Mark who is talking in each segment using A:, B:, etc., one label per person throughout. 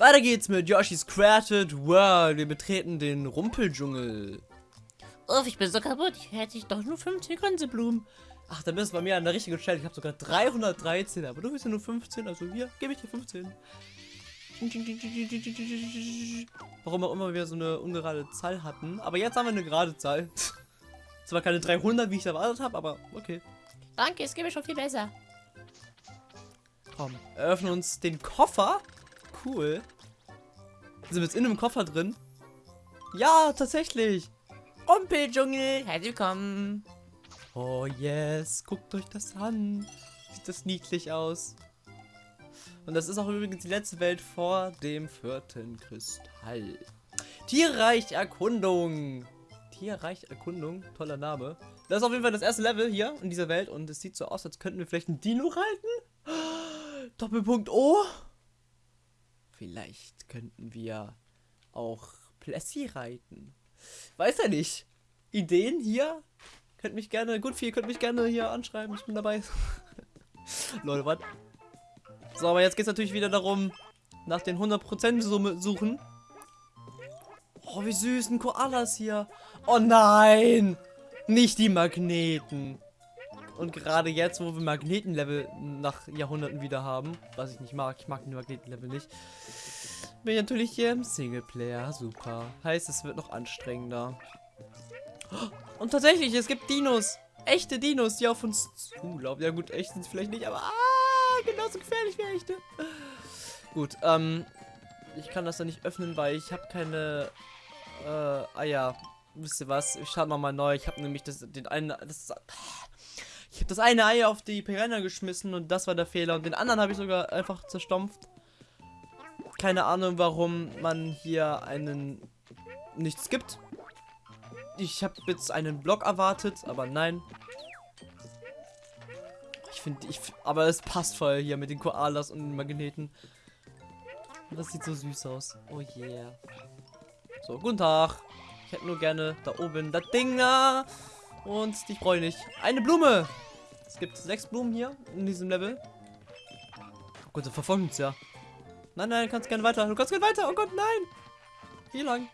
A: Weiter geht's mit Yoshi's Crafted World. Wir betreten den Rumpeldschungel.
B: Uff, ich bin so kaputt. Ich hätte doch nur 15 Gänseblumen.
A: Ach, dann bist du bei mir an der richtigen Stelle. Ich habe sogar 313, aber du bist ja nur 15, also hier, gebe ich dir 15. Warum auch immer wir so eine ungerade Zahl hatten. Aber jetzt haben wir eine gerade Zahl. Zwar keine 300, wie ich erwartet habe, aber okay.
B: Danke, es geht mir schon viel besser.
A: Komm, eröffnen uns den Koffer. Cool. Sind wir jetzt in einem Koffer drin? Ja, tatsächlich.
B: Rumpeldschungel, herzlich willkommen.
A: Oh yes, guckt euch das an. Sieht das niedlich aus. Und das ist auch übrigens die letzte Welt vor dem vierten Kristall. Tierreich Erkundung. Tierreich Erkundung, toller Name. Das ist auf jeden Fall das erste Level hier in dieser Welt und es sieht so aus, als könnten wir vielleicht ein Dino reiten. Doppelpunkt O. Vielleicht könnten wir auch Plessy reiten. Weiß er nicht. Ideen hier? Könnt mich gerne, gut viel, könnt mich gerne hier anschreiben, ich bin dabei. Leute, was? So, aber jetzt geht es natürlich wieder darum, nach den 100% Summe suchen. Oh, wie süß, ein Koalas hier. Oh nein! Nicht die Magneten. Und gerade jetzt, wo wir Magnetenlevel nach Jahrhunderten wieder haben, was ich nicht mag, ich mag die Magnetenlevel nicht, bin ich natürlich hier im Singleplayer. Super. Heißt, es wird noch anstrengender. Und tatsächlich, es gibt Dinos. Echte Dinos, die auf uns zulaufen. Ja gut, echt sind sie vielleicht nicht, aber ah, genauso gefährlich wie echte. Gut, ähm, ich kann das dann nicht öffnen, weil ich habe keine äh, Eier. Wisst ihr was? Ich starte nochmal neu. Ich habe nämlich das, den einen, das, das eine Ei auf die Piranha geschmissen und das war der Fehler. Und den anderen habe ich sogar einfach zerstampft. Keine Ahnung, warum man hier einen nichts gibt. Ich habe jetzt einen Block erwartet, aber nein. Ich finde, ich, aber es passt voll hier mit den Koalas und den Magneten. Das sieht so süß aus. Oh yeah. So, guten Tag. Ich hätte nur gerne da oben das Ding. Und dich freue nicht. Eine Blume. Es gibt sechs Blumen hier in diesem Level. Oh Gott, der verfolgt uns ja. Nein, nein, du kannst gerne weiter. Du kannst gerne weiter. Oh Gott, nein. Hier lang.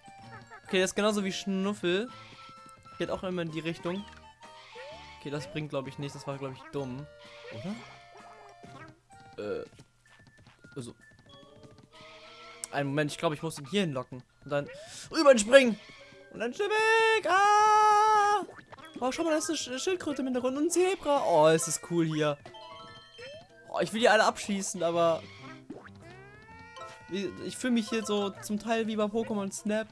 A: Okay, das ist genauso wie Schnuffel. Geht auch immer in die Richtung. Okay, das bringt, glaube ich, nichts. Das war, glaube ich, dumm. Oder? Äh. Also. Einen Moment, ich glaube, ich muss ihn hier hinlocken. Und dann rüber springen. Und dann schnell weg. Ah! Oh, schau mal, da ist eine Sch Schildkröte im Hintergrund und ein Zebra. Oh, es ist cool hier. Oh, ich will die alle abschießen, aber... Ich fühle mich hier so zum Teil wie bei Pokémon Snap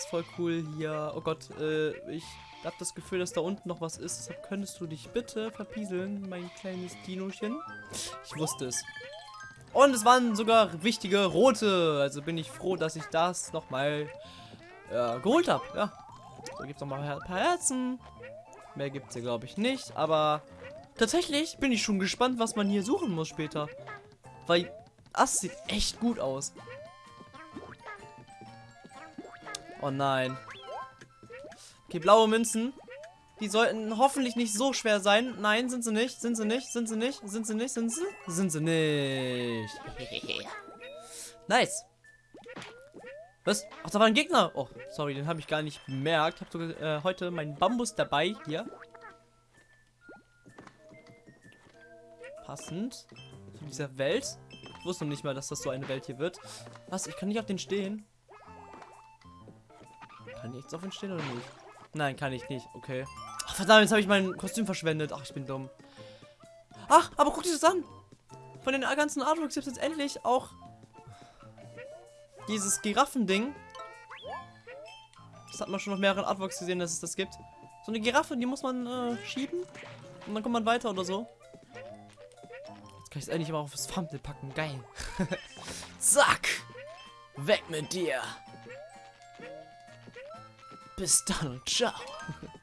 A: ist voll cool hier. Oh Gott, äh, ich habe das Gefühl, dass da unten noch was ist. Deshalb könntest du dich bitte verpieseln, mein kleines Dinochen. Ich wusste es. Und es waren sogar wichtige rote. Also bin ich froh, dass ich das nochmal äh, geholt habe. Ja. Da gibt es nochmal ein paar Herzen. Mehr gibt es hier, glaube ich, nicht. Aber tatsächlich bin ich schon gespannt, was man hier suchen muss später. Weil das sieht echt gut aus. Oh nein. Okay, blaue Münzen. Die sollten hoffentlich nicht so schwer sein. Nein, sind sie nicht. Sind sie nicht. Sind sie nicht. Sind sie nicht. Sind sie? Sind sie nicht. nice. Was? Ach, da war ein Gegner. Oh, sorry, den habe ich gar nicht bemerkt. Ich habe sogar äh, heute meinen Bambus dabei. Hier. Passend. Zu dieser Welt. Ich wusste noch nicht mal, dass das so eine Welt hier wird. Was? Ich kann nicht auf den stehen. Kann ich jetzt auf ihn stehen oder nicht? Nein, kann ich nicht. Okay. Ach, verdammt, jetzt habe ich mein Kostüm verschwendet. Ach, ich bin dumm. Ach, aber guck dir das an. Von den ganzen Artworks gibt es jetzt endlich auch dieses Giraffending. Das hat man schon auf mehreren Artworks gesehen, dass es das gibt. So eine Giraffe, die muss man äh, schieben. Und dann kommt man weiter oder so. Jetzt kann ich es endlich mal auf das Thumbnail packen. Geil. Zack. Weg mit dir. Bis dann und ciao.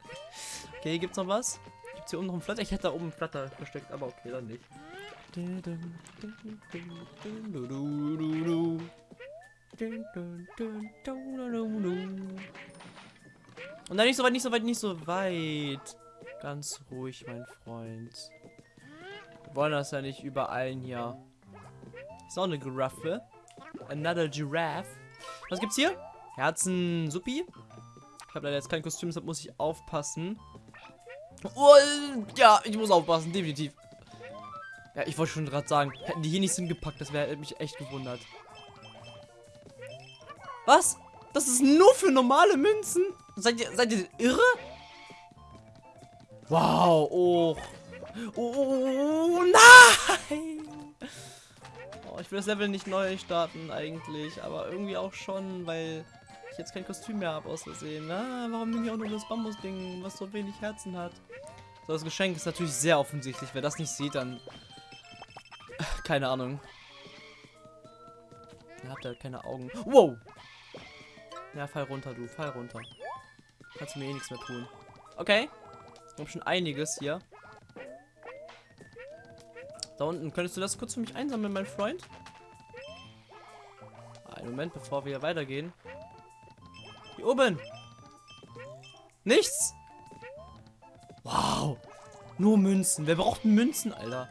A: okay, gibt's noch was? Gibt's hier oben noch ein Flatter? Ich hätte da oben ein Flatter versteckt, aber okay, dann nicht. Und dann nicht so weit, nicht so weit, nicht so weit. Ganz ruhig, mein Freund. Wir wollen das ja nicht überall hier Ist auch eine Giraffe. Another Giraffe. Was gibt's hier? Herzen Suppi. Ich habe leider jetzt kein Kostüm, deshalb muss ich aufpassen. Oh, ja, ich muss aufpassen, definitiv. Ja, ich wollte schon gerade sagen, hätten die hier nichts hingepackt, das wäre mich echt gewundert. Was? Das ist nur für normale Münzen? Seid ihr, seid ihr irre? Wow, oh. Oh, nein! Oh, ich will das Level nicht neu starten eigentlich, aber irgendwie auch schon, weil ich jetzt kein Kostüm mehr habe aus Versehen. Ah, warum nehme ich auch nur das Bambusding, was so wenig Herzen hat? So, das Geschenk ist natürlich sehr offensichtlich. Wer das nicht sieht, dann... Keine Ahnung. Ihr habt halt keine Augen. Wow! Ja, fall runter, du. Fall runter. Kannst mir eh nichts mehr tun. Okay. Ich habe schon einiges hier. Da unten. Könntest du das kurz für mich einsammeln, mein Freund? Einen Moment, bevor wir weitergehen. Hier oben. Nichts. Wow. Nur Münzen. Wer braucht Münzen, Alter?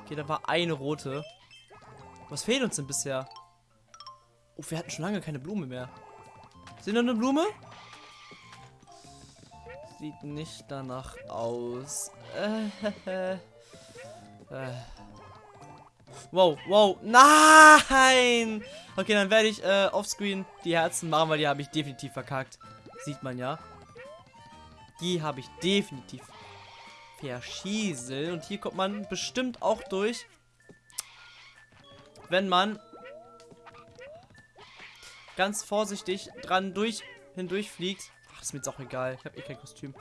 A: Okay, da war eine rote. Was fehlt uns denn bisher? Oh, wir hatten schon lange keine Blume mehr. Sind da eine Blume? Sieht nicht danach aus. Äh, äh. Wow, wow. Nein! Okay, dann werde ich äh, offscreen die Herzen machen, weil die habe ich definitiv verkackt. Sieht man ja. Die habe ich definitiv verschieselt. Und hier kommt man bestimmt auch durch. Wenn man ganz vorsichtig dran durch hindurch fliegt. Ach, ist mir jetzt auch egal. Ich habe eh kein Kostüm.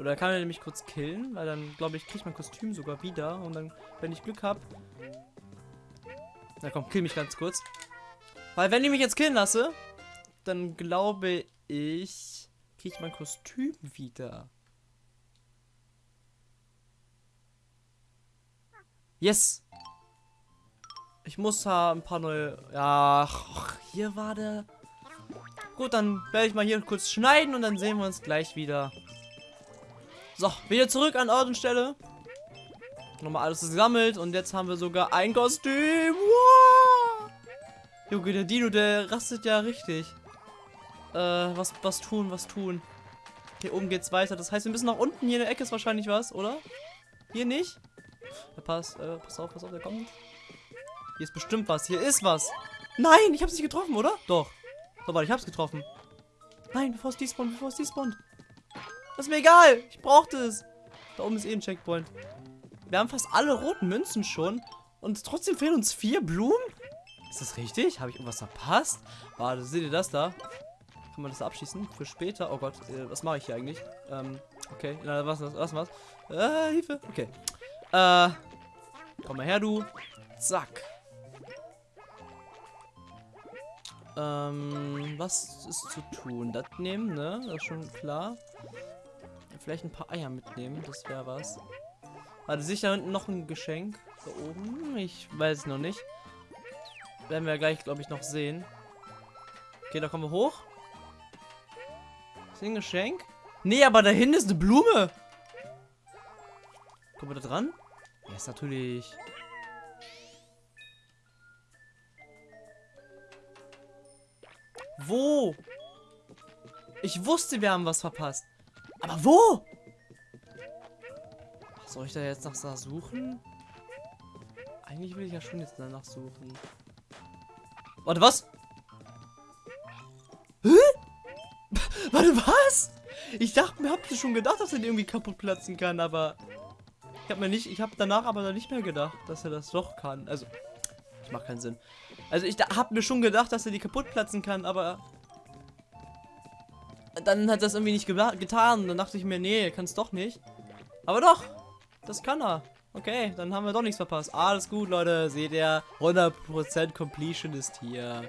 A: Oder kann er nämlich kurz killen, weil dann, glaube ich, kriegt mein Kostüm sogar wieder. Und dann, wenn ich Glück habe... Na komm, kill mich ganz kurz. Weil wenn ich mich jetzt killen lasse, dann glaube ich, kriege ich mein Kostüm wieder. Yes! Ich muss da ein paar neue... Ja, hier war der... Gut, dann werde ich mal hier kurz schneiden und dann sehen wir uns gleich wieder. So, wieder zurück an Ort und Stelle. Nochmal alles gesammelt und jetzt haben wir sogar ein Kostüm. Wow! Junge, der Dino, der rastet ja richtig. Äh, was, was tun, was tun. Hier oben geht's weiter. Das heißt, wir müssen nach unten. Hier in der Ecke ist wahrscheinlich was, oder? Hier nicht? Ja, pass, äh, pass auf, pass auf, der kommt. Hier ist bestimmt was. Hier ist was. Nein, ich hab's nicht getroffen, oder? Doch. So, warte, ich hab's getroffen. Nein, bevor es despawnt, bevor es despawnt. Das ist mir egal. Ich brauchte es. Da oben ist eh ein Checkpoint. Wir haben fast alle roten Münzen schon. Und trotzdem fehlen uns vier Blumen? Ist das richtig? Habe ich irgendwas verpasst? Warte, seht ihr das da? Kann man das abschießen? Für später? Oh Gott, äh, was mache ich hier eigentlich? Ähm, okay. Na, was, was, was, was? Äh, Hilfe. Okay. Äh, komm mal her, du. Zack. Ähm, was ist zu tun? Das nehmen, ne? Das ist schon klar. Vielleicht ein paar Eier mitnehmen, das wäre was. Warte, sich da unten noch ein Geschenk? Da oben? Ich weiß es noch nicht. Werden wir gleich, glaube ich, noch sehen. Okay, da kommen wir hoch. Ist ein Geschenk? Nee, aber da hinten ist eine Blume. Kommen wir da dran? Ja, ist natürlich... Wo? Ich wusste, wir haben was verpasst. Aber wo? Soll ich da jetzt nach suchen? Eigentlich will ich ja schon jetzt danach suchen. Warte, was? Hä? Warte, was? Ich dachte mir, habt ihr schon gedacht, dass er irgendwie kaputt platzen kann, aber ich habe mir nicht, ich habe danach aber nicht mehr gedacht, dass er das doch kann. Also, das macht keinen Sinn. Also ich habe mir schon gedacht, dass er die kaputt platzen kann, aber dann hat das irgendwie nicht getan. Dann dachte ich mir, nee, kann es doch nicht. Aber doch, das kann er. Okay, dann haben wir doch nichts verpasst. Alles gut, Leute. Seht ihr, 100% Completion ist hier.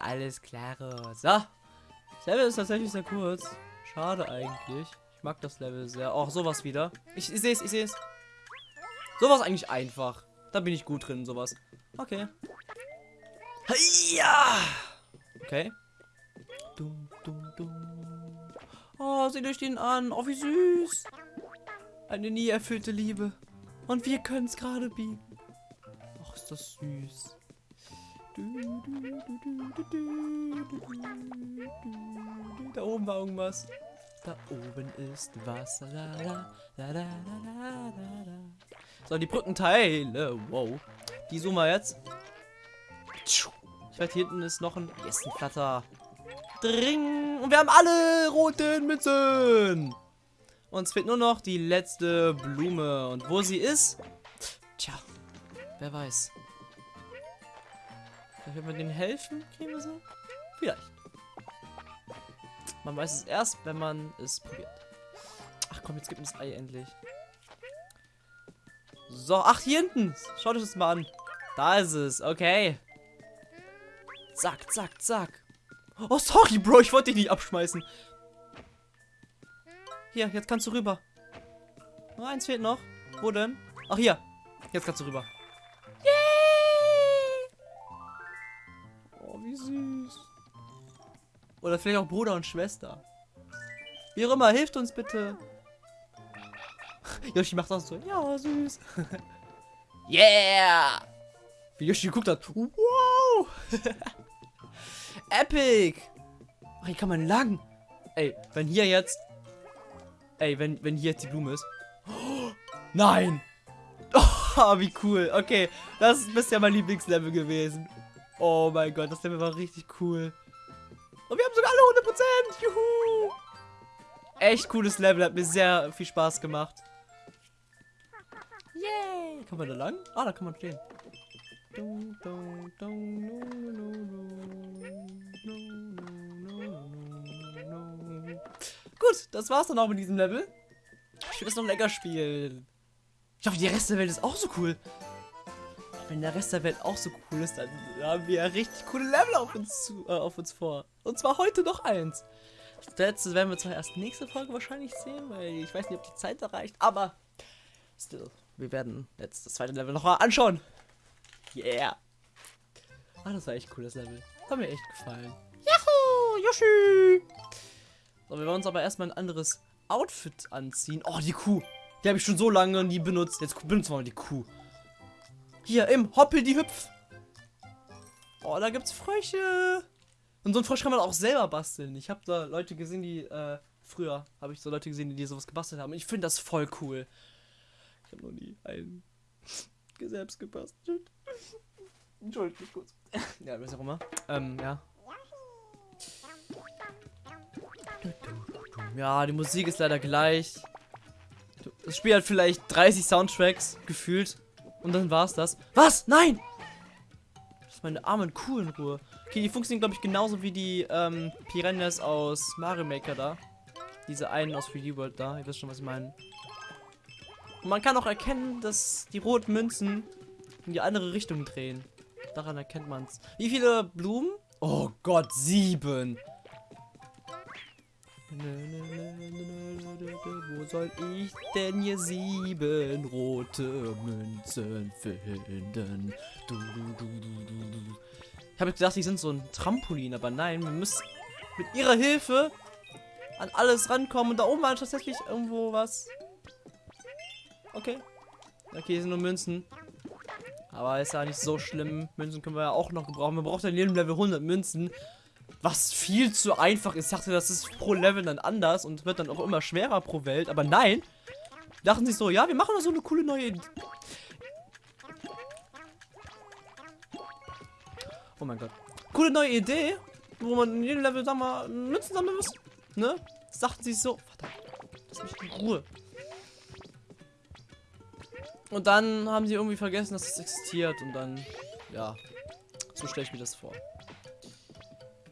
A: Alles klar. So. Das Level ist tatsächlich sehr kurz. Schade eigentlich. Ich mag das Level sehr. Auch sowas wieder. Ich, ich sehe es, ich sehe es. Sowas eigentlich einfach. Da bin ich gut drin, sowas. Okay. Ja! Okay. Dum, dum, dum. Oh, seht euch den an. Oh, wie süß. Eine nie erfüllte Liebe. Und wir können es gerade biegen. Ach, ist das süß. Da oben war irgendwas. Da oben ist Wasser. So, die Brückenteile. Wow. Die suchen wir jetzt. Ich werde hier hinten ist noch ein. Yes, ein. Dring. Und wir haben alle roten Mützen. Uns fehlt nur noch die letzte Blume. Und wo sie ist? Tja, wer weiß. Vielleicht wird man denen helfen, kriegen wir sie? Vielleicht. Man weiß es erst, wenn man es probiert. Ach komm, jetzt gibt uns Ei endlich. So, ach, hier hinten. Schaut euch das mal an. Da ist es, okay. Zack, zack, zack. Oh, sorry, Bro, ich wollte dich nicht abschmeißen. Hier, jetzt kannst du rüber. Nur eins fehlt noch. Wo denn? Ach, hier. Jetzt kannst du rüber. Yay! Oh, wie süß. Oder vielleicht auch Bruder und Schwester. Wie auch immer, hilft uns bitte. Yoshi macht auch so. Ja, süß. yeah! Wie Yoshi geguckt hat. Wow! Epic! Ach, hier kann man lang. Ey, wenn hier jetzt. Ey, wenn, wenn hier jetzt die Blume ist. Oh, nein! Oh, wie cool. Okay, das ist bisher mein Lieblingslevel gewesen. Oh mein Gott, das Level war richtig cool. Und wir haben sogar alle 100%. Juhu! Echt cooles Level, hat mir sehr viel Spaß gemacht. Yay! Kann man da lang? Ah, da kann man stehen. Gut, das war's dann auch mit diesem Level. Ich will das noch lecker spielen. Ich hoffe, die Rest der Welt ist auch so cool. Wenn der Rest der Welt auch so cool ist, dann haben wir ja richtig coole Level auf uns, zu, äh, auf uns vor. Und zwar heute noch eins. Das letzte werden wir zwar erst nächste Folge wahrscheinlich sehen, weil ich weiß nicht, ob die Zeit erreicht, aber still, wir werden jetzt das zweite Level noch mal anschauen. Yeah. Ah, das war echt cooles Level. Hat mir echt gefallen. Yahoo, Yoshi! So, wir wollen uns aber erstmal ein anderes Outfit anziehen. Oh, die Kuh. Die habe ich schon so lange nie benutzt. Jetzt benutzen wir mal die Kuh. Hier, im Hoppel die Hüpf. Oh, da gibt's Frösche. Und so ein Frosch kann man auch selber basteln. Ich habe da Leute gesehen, die, äh, früher habe ich so Leute gesehen, die sowas gebastelt haben. Ich finde das voll cool. Ich habe noch nie einen selbst gebastelt. Entschuldigt kurz. ja, was auch immer. Ähm, ja. Ja, die Musik ist leider gleich. Das Spiel hat vielleicht 30 Soundtracks gefühlt. Und dann war es das. Was? Nein! Lass meine armen Kuh in Ruhe. Okay, die funktionieren, glaube ich, genauso wie die ähm, Piranhas aus Mario Maker da. Diese einen aus 3D World da. Ihr wisst schon, was ich meine. Man kann auch erkennen, dass die roten Münzen in die andere Richtung drehen. Daran erkennt man es. Wie viele Blumen? Oh Gott, sieben. Wo soll ich denn hier sieben rote Münzen finden? Du, du, du, ich habe gedacht, die sind so ein Trampolin, aber nein, wir müssen mit ihrer Hilfe an alles rankommen. Und da oben war tatsächlich irgendwo was. Okay. Okay, hier sind nur Münzen. Aber ist ja nicht so schlimm. Münzen können wir ja auch noch gebrauchen. Wir brauchen in jedem Level 100 Münzen. Was viel zu einfach ist. Ich dachte, das ist pro Level dann anders und wird dann auch immer schwerer pro Welt. Aber nein. Dachten sich so, ja, wir machen da so eine coole neue Idee. Oh mein Gott. Coole neue Idee, wo man in jedem Level, sag mal, Münzen sammeln muss. Ne? Das dachten sie so. Verdammt. Lass mich in Ruhe. Und dann haben sie irgendwie vergessen, dass es existiert. Und dann, ja, so stelle ich mir das vor.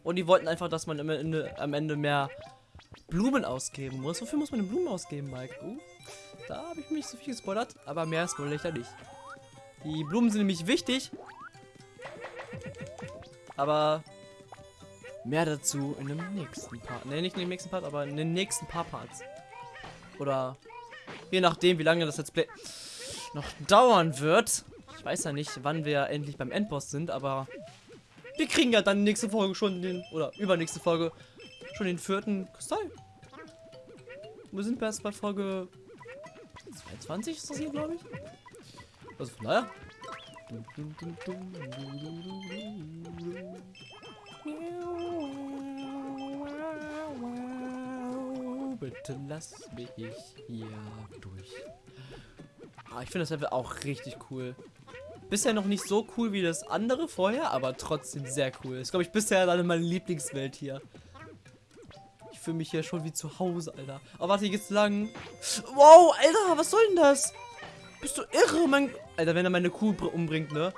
A: Und die wollten einfach, dass man am Ende, am Ende mehr Blumen ausgeben muss. Wofür muss man denn Blumen ausgeben, Mike? Uh, da habe ich mich so viel gespoilert, aber mehr spoilere ich da nicht. Die Blumen sind nämlich wichtig. Aber mehr dazu in dem nächsten Part. Ne, nicht in dem nächsten Part, aber in den nächsten paar Parts. Oder je nachdem, wie lange das Let's Play noch dauern wird. Ich weiß ja nicht, wann wir endlich beim Endboss sind, aber wir kriegen ja dann nächste Folge schon den, oder übernächste Folge, schon den vierten Kristall. Wir sind erst bei Folge 22 ist das hier, glaube ich. Also daher, Bitte lass mich hier durch. Ah, ich finde das Level auch richtig cool. Bisher noch nicht so cool wie das andere vorher, aber trotzdem sehr cool. Ist, glaube ich, bisher dann meine Lieblingswelt hier. Ich fühle mich hier schon wie zu Hause, Alter. Aber warte, hier geht's lang. Wow, Alter, was soll denn das? Bist du irre, mein... Alter, wenn er meine Kuh umbringt, ne?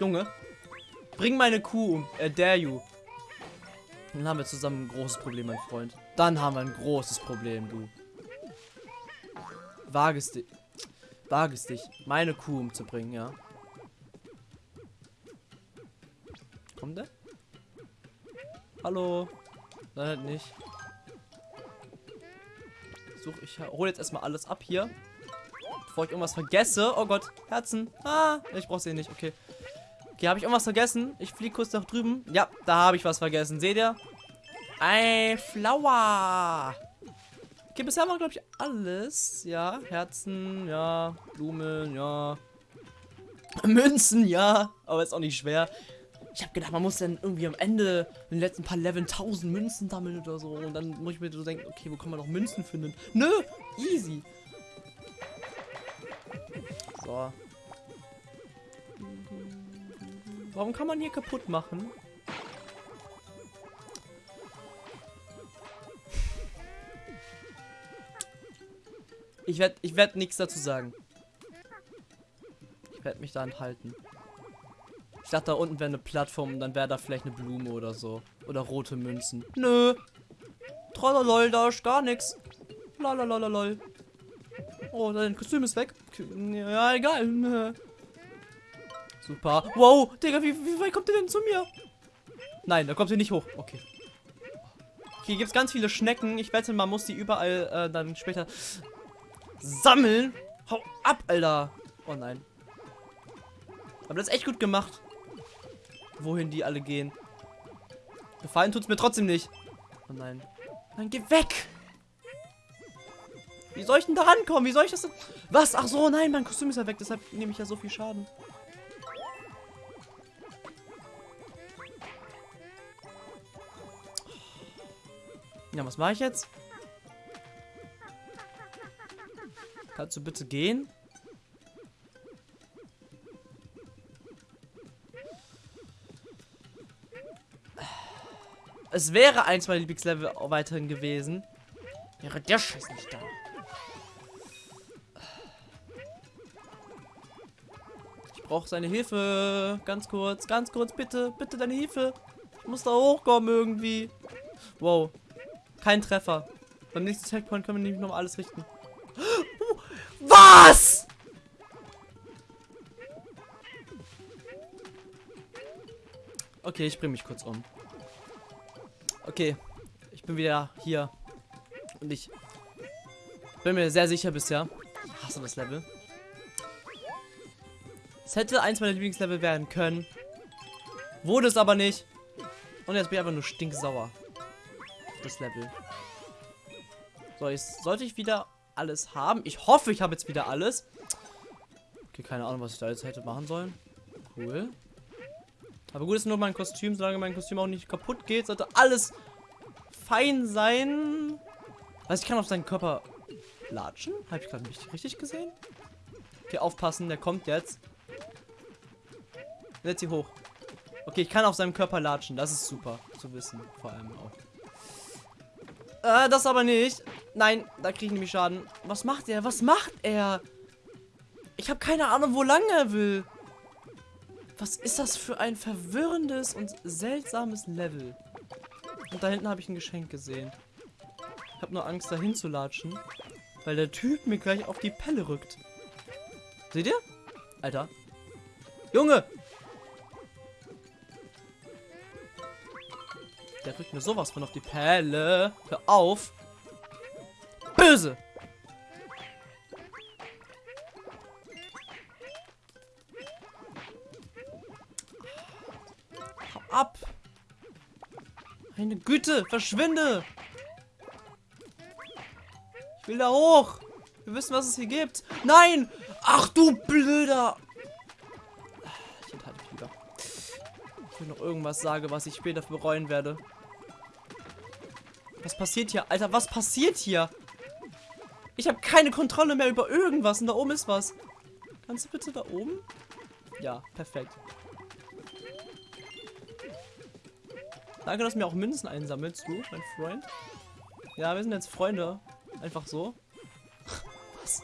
A: Junge. Bring meine Kuh um. Er dare you. Dann haben wir zusammen ein großes Problem, mein Freund. Dann haben wir ein großes Problem, du. Wage dich. Wage dich, meine Kuh umzubringen, ja. Kommt der? Hallo? Nein, halt nicht. Such, ich hole jetzt erstmal alles ab hier. Bevor ich irgendwas vergesse. Oh Gott, Herzen. Ah, ich brauche sie nicht. Okay. Okay, habe ich irgendwas vergessen? Ich fliege kurz nach drüben. Ja, da habe ich was vergessen. Seht ihr? Ein Flower. Okay, bisher haben wir, glaube ich, alles. Ja, Herzen, ja, Blumen, ja. Münzen, ja. Aber ist auch nicht schwer. Ich habe gedacht, man muss dann irgendwie am Ende in den letzten paar Leveln 1000 Münzen sammeln oder so. Und dann muss ich mir so denken, okay, wo kann man noch Münzen finden? Nö, easy. So. Warum kann man hier kaputt machen? Ich werde ich werd nichts dazu sagen. Ich werde mich da enthalten. Ich dachte, da unten wäre eine Plattform und dann wäre da vielleicht eine Blume oder so. Oder rote Münzen. Nö. Trololol, da ist gar nichts. Lalalololol. Oh, dein Kostüm ist weg. Ja, egal. Super. Wow, Digga, wie, wie weit kommt ihr denn zu mir? Nein, da kommt ihr nicht hoch. Okay. Hier gibt es ganz viele Schnecken. Ich wette, man muss die überall äh, dann später sammeln. Hau ab, Alter. Oh nein. Aber das ist echt gut gemacht. Wohin die alle gehen. Gefallen tut es mir trotzdem nicht. Oh nein. Nein, geh weg. Wie soll ich denn da rankommen? Wie soll ich das denn? Was? Ach so, nein, mein Kostüm ist ja weg. Deshalb nehme ich ja so viel Schaden. Ja, was mache ich jetzt? Kannst du bitte gehen? Es wäre eins meiner Lieblingslevel weiterhin gewesen. Wäre der Scheiß nicht da. Ich brauche seine Hilfe. Ganz kurz, ganz kurz, bitte. Bitte deine Hilfe. Ich muss da hochkommen irgendwie. Wow. Kein Treffer. Beim nächsten Checkpoint können wir nämlich noch alles richten. Was? Okay, ich bringe mich kurz um. Okay, ich bin wieder hier. Und ich bin mir sehr sicher bisher. Ich hasse das Level. Es hätte eins meiner Lieblingslevel werden können. Wurde es aber nicht. Und jetzt bin ich einfach nur stinksauer. Das Level. So, jetzt sollte ich wieder alles haben. Ich hoffe, ich habe jetzt wieder alles. Okay, keine Ahnung, was ich da jetzt hätte machen sollen. Cool. Aber gut ist nur mein Kostüm. Solange mein Kostüm auch nicht kaputt geht, sollte alles fein sein. Also ich kann auf seinen Körper latschen. Habe ich gerade nicht richtig gesehen? Okay, aufpassen, der kommt jetzt. Setz sie hoch. Okay, ich kann auf seinem Körper latschen. Das ist super zu wissen. Vor allem auch. Äh, das aber nicht. Nein, da kriege ich nämlich Schaden. Was macht er? Was macht er? Ich habe keine Ahnung, wo lang er will. Was ist das für ein verwirrendes und seltsames Level? Und da hinten habe ich ein Geschenk gesehen. Ich habe nur Angst, dahin zu latschen. Weil der Typ mir gleich auf die Pelle rückt. Seht ihr? Alter. Junge! Der rückt mir sowas von auf die Pelle. Hör auf. Böse. Hau ab. Meine Güte, verschwinde. Ich will da hoch. Wir wissen, was es hier gibt. Nein! Ach du blöder lieber. Ich will noch irgendwas sagen, was ich später bereuen werde. Was passiert hier? Alter, was passiert hier? Ich habe keine Kontrolle mehr über irgendwas und da oben ist was. Kannst du bitte da oben? Ja, perfekt. Danke, dass du mir auch Münzen einsammelst, du, mein Freund. Ja, wir sind jetzt Freunde. Einfach so. Was?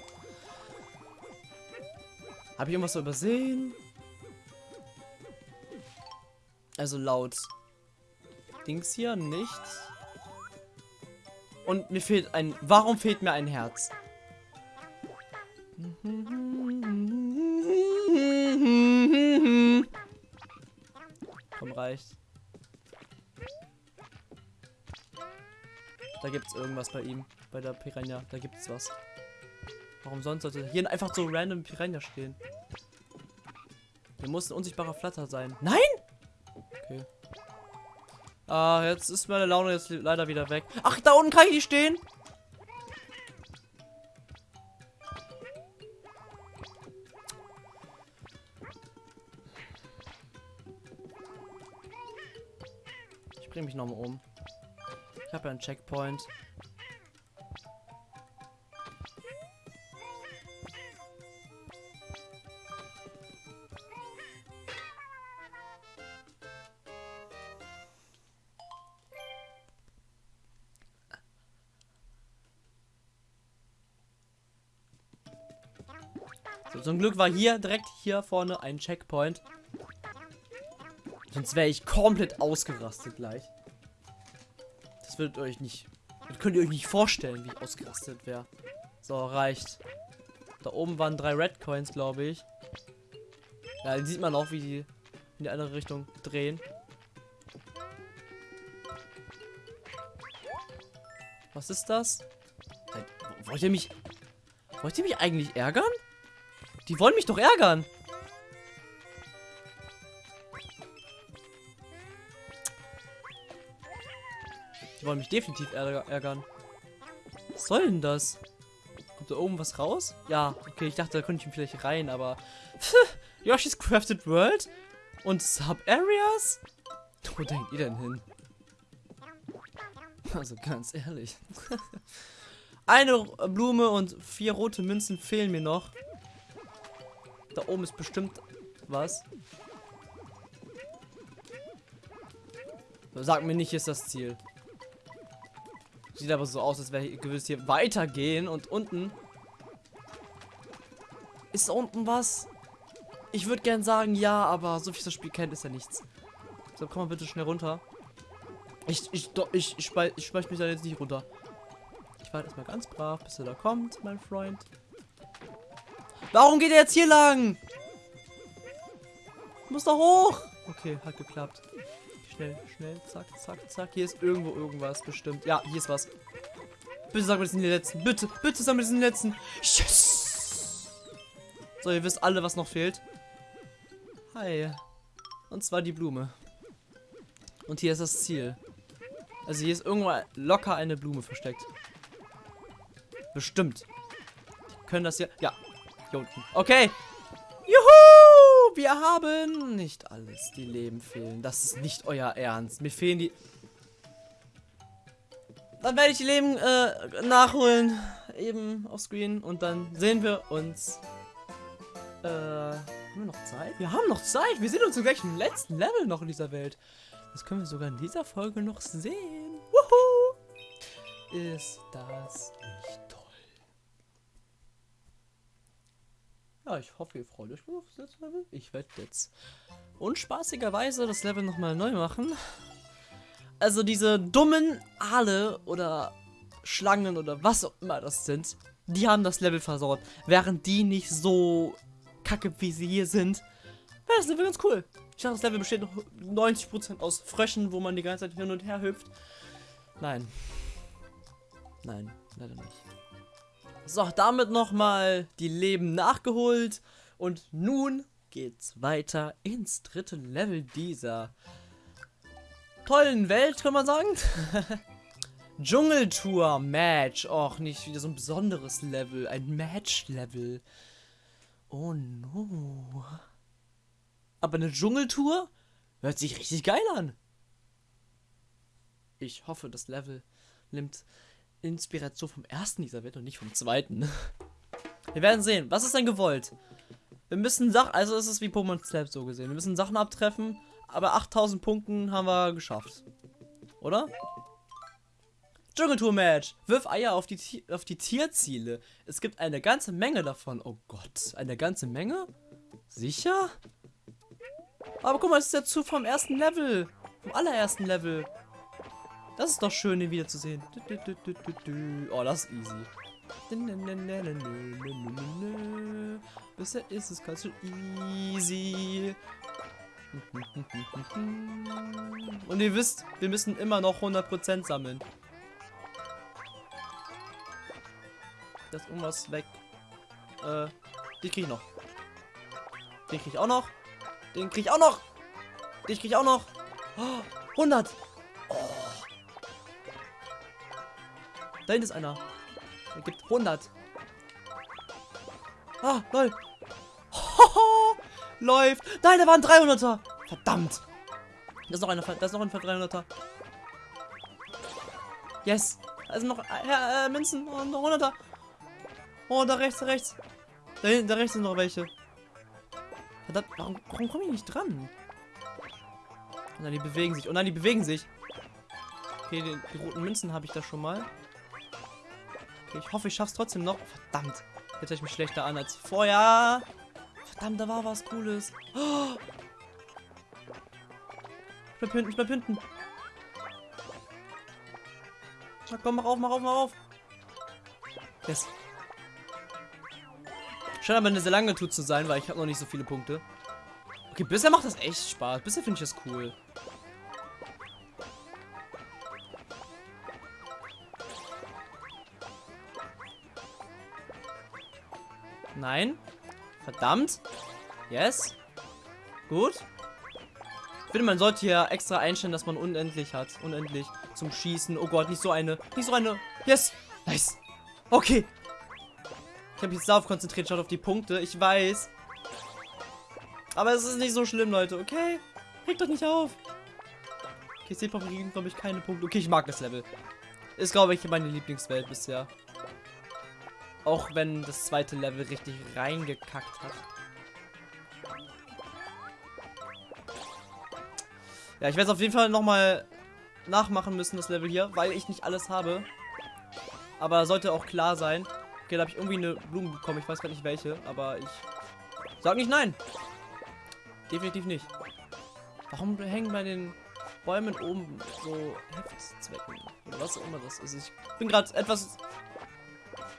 A: Habe ich irgendwas übersehen? Also laut Dings hier nichts. Und mir fehlt ein... Warum fehlt mir ein Herz? Komm, reicht. Da gibt's irgendwas bei ihm. Bei der Piranha. Da gibt's was. Warum sonst sollte hier einfach so random Piranha stehen? Hier muss ein unsichtbarer Flatter sein. Nein! Okay. Ah, jetzt ist meine Laune jetzt leider wieder weg. Ach, da unten kann ich nicht stehen. Ich bringe mich nochmal um. Ich habe ja einen Checkpoint. Zum Glück war hier direkt hier vorne ein Checkpoint. Sonst wäre ich komplett ausgerastet gleich. Das würdet euch nicht. Das könnt ihr euch nicht vorstellen, wie ich ausgerastet wäre. So, reicht. Da oben waren drei Red Coins, glaube ich. Ja, dann sieht man auch, wie die in die andere Richtung drehen. Was ist das? Wollt ihr mich. Wollt ihr mich eigentlich ärgern? Die wollen mich doch ärgern. Die wollen mich definitiv ärgern. Was soll denn das? Kommt da oben was raus? Ja, okay, ich dachte, da könnte ich ihn vielleicht rein, aber... Yoshi's Crafted World? Und Sub-Areas? Wo denkt ihr denn hin? Also ganz ehrlich. Eine Blume und vier rote Münzen fehlen mir noch. Da oben ist bestimmt was. Sag mir nicht, ist das Ziel. Sieht aber so aus, als wäre gewiss hier weitergehen und unten. Ist da unten was? Ich würde gern sagen ja, aber so viel das Spiel kennt, ist ja nichts. So, komm mal bitte schnell runter. Ich, ich, doch, ich, ich, ich, ich mich da jetzt nicht runter. Ich warte erstmal ganz brav, bis er da kommt, mein Freund. Warum geht er jetzt hier lang? Muss da hoch. Okay, hat geklappt. Schnell, schnell, zack, zack, zack. Hier ist irgendwo irgendwas bestimmt. Ja, hier ist was. Bitte sag mir, das sind die letzten. Bitte, bitte sag mir, das sind die letzten. Yes! So, ihr wisst alle, was noch fehlt. Hi. Und zwar die Blume. Und hier ist das Ziel. Also hier ist irgendwo locker eine Blume versteckt. Bestimmt. Können das hier... Ja, hier unten. Okay. Juhu! Wir haben nicht alles. Die Leben fehlen. Das ist nicht euer Ernst. Mir fehlen die... Dann werde ich die Leben äh, nachholen. Eben auf Screen. Und dann sehen wir uns... Äh, haben wir noch Zeit? Wir haben noch Zeit. Wir sind uns gleich im letzten Level noch in dieser Welt. Das können wir sogar in dieser Folge noch sehen. Wuhu! Ist das nicht Ja, ich hoffe, ihr freut euch auf das Level. Ich werde jetzt unspaßigerweise das Level nochmal neu machen. Also diese dummen Aale oder Schlangen oder was auch immer das sind, die haben das Level versaut. Während die nicht so kacke wie sie hier sind, wäre das Level ganz cool. Ich dachte, das Level besteht noch 90% aus Fröschen, wo man die ganze Zeit hin und her hüpft. Nein. Nein, leider nicht. So, damit nochmal die Leben nachgeholt. Und nun geht's weiter ins dritte Level dieser tollen Welt, kann man sagen. Dschungeltour Match. Och, nicht wieder so ein besonderes Level. Ein Match-Level. Oh no. Aber eine Dschungeltour hört sich richtig geil an. Ich hoffe, das Level nimmt Inspiration vom ersten dieser Welt und nicht vom zweiten. Wir werden sehen. Was ist denn gewollt? Wir müssen Sachen, also es ist wie Pokémon Snap so gesehen. Wir müssen Sachen abtreffen, aber 8000 Punkten haben wir geschafft. Oder? Dschungeltour-Match. Wirf Eier auf die, auf die Tierziele. Es gibt eine ganze Menge davon. Oh Gott, eine ganze Menge? Sicher? Aber guck mal, das ist der Zug vom ersten Level. Vom allerersten Level. Das ist doch schön, den wiederzusehen. Oh, das ist easy. Bisher ist es ganz schön easy. Und ihr wisst, wir müssen immer noch 100% sammeln. Das ist irgendwas weg. Äh, die krieg ich noch. Den krieg ich auch noch. Den krieg ich auch noch. Den krieg ich auch noch. Oh, 100. Oh. Da hinten ist einer. Er gibt 100. Ah, lol. Läuft. Nein, da waren 300er. Verdammt. Da ist noch einer. Da ist noch ein 300er. Yes. Sind noch äh, äh, Münzen und noch 100er. Oh, da rechts, da rechts. Da hinten, da rechts sind noch welche. Verdammt, warum, warum komme ich nicht dran? Oh nein, die bewegen sich. Oh nein, die bewegen sich. Okay, die, die roten Münzen habe ich da schon mal. Okay, ich hoffe, ich schaff's trotzdem noch. Verdammt. Jetzt höre ich mich schlechter an als vorher. Verdammt, da war was Cooles. Ich bleib hinten, ich bleib hinten. Na komm, mach auf, mach auf, mach auf. Yes. Scheint aber eine sehr lange Tour zu sein, weil ich habe noch nicht so viele Punkte. Okay, bisher macht das echt Spaß. Bisher finde ich das cool. Nein. Verdammt. Yes. Gut. Ich finde, man sollte hier extra einstellen, dass man unendlich hat. Unendlich zum Schießen. Oh Gott, nicht so eine. Nicht so eine. Yes. Nice. Okay. Ich habe mich jetzt darauf konzentriert, schaut auf die Punkte. Ich weiß. Aber es ist nicht so schlimm, Leute. Okay. Regt doch nicht auf. Okay, Seepop kriegen, glaube ich, keine Punkte. Okay, ich mag das Level. Ist, glaube ich, meine Lieblingswelt bisher. Auch wenn das zweite Level richtig reingekackt hat. Ja, ich werde es auf jeden Fall nochmal nachmachen müssen, das Level hier, weil ich nicht alles habe. Aber sollte auch klar sein. Okay, da habe ich irgendwie eine Blume bekommen. Ich weiß gar nicht welche, aber ich sag nicht nein. Definitiv nicht. Warum hängen bei den Bäumen oben so Heftzwecken? Oder was auch immer das ist. Ich bin gerade etwas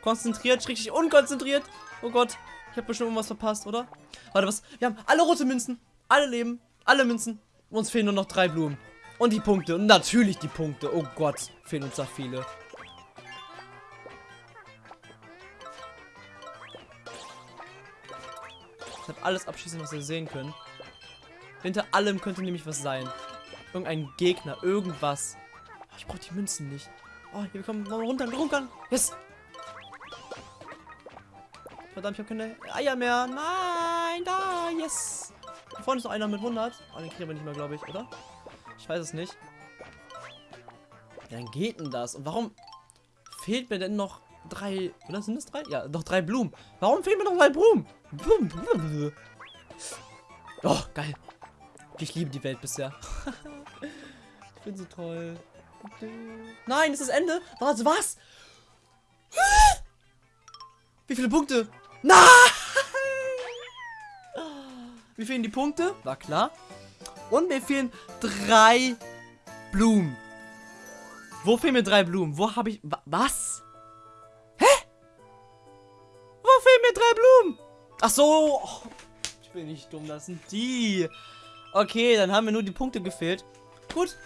A: konzentriert, richtig unkonzentriert. Oh Gott, ich habe bestimmt irgendwas verpasst, oder? Warte, was? Wir haben alle rote Münzen. Alle leben. Alle Münzen. Uns fehlen nur noch drei Blumen. Und die Punkte. Und natürlich die Punkte. Oh Gott, fehlen uns da viele. Ich habe alles abschließen, was wir sehen können. Hinter allem könnte nämlich was sein. Irgendein Gegner, irgendwas. Oh, ich brauche die Münzen nicht. Oh, hier kommen noch runter, runter. Yes. Verdammt, ich habe keine Eier mehr. Nein, da, yes. Da vorne ist noch einer mit 100. Oh, den kriegen wir nicht mehr, glaube ich, oder? Ich weiß es nicht. Ja, dann geht denn das? Und warum fehlt mir denn noch drei... Oder sind das drei? Ja, noch drei Blumen. Warum fehlen mir noch drei Blumen? Oh, geil. Ich liebe die Welt bisher. ich bin so toll. Nein, ist das Ende? Was? Was? Wie viele Punkte? Nein! Mir fehlen die Punkte, war klar. Und mir fehlen drei Blumen. Wo fehlen mir drei Blumen? Wo habe ich... Was? Hä? Wo fehlen mir drei Blumen? Ach so. Oh, ich bin nicht dumm, das sind die. Okay, dann haben mir nur die Punkte gefehlt. Gut,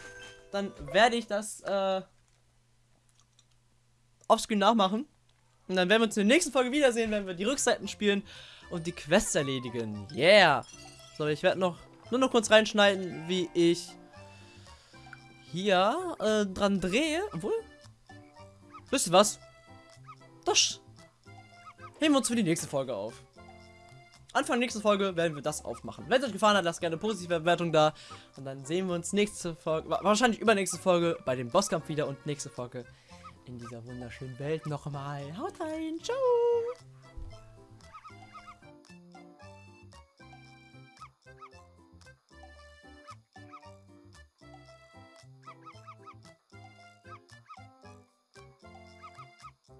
A: dann werde ich das äh, offscreen nachmachen. Und dann werden wir uns in der nächsten Folge wiedersehen, wenn wir die Rückseiten spielen und die Quests erledigen. Yeah. So, ich werde noch nur noch kurz reinschneiden, wie ich hier äh, dran drehe. Obwohl, wisst ihr was? Das heben wir uns für die nächste Folge auf. Anfang nächste Folge werden wir das aufmachen. Wenn es euch gefallen hat, lasst gerne eine positive Bewertung da. Und dann sehen wir uns nächste Folge, wahrscheinlich übernächste Folge bei dem Bosskampf wieder und nächste Folge in dieser wunderschönen Welt nochmal. Haut rein, ciao!